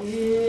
Yeah.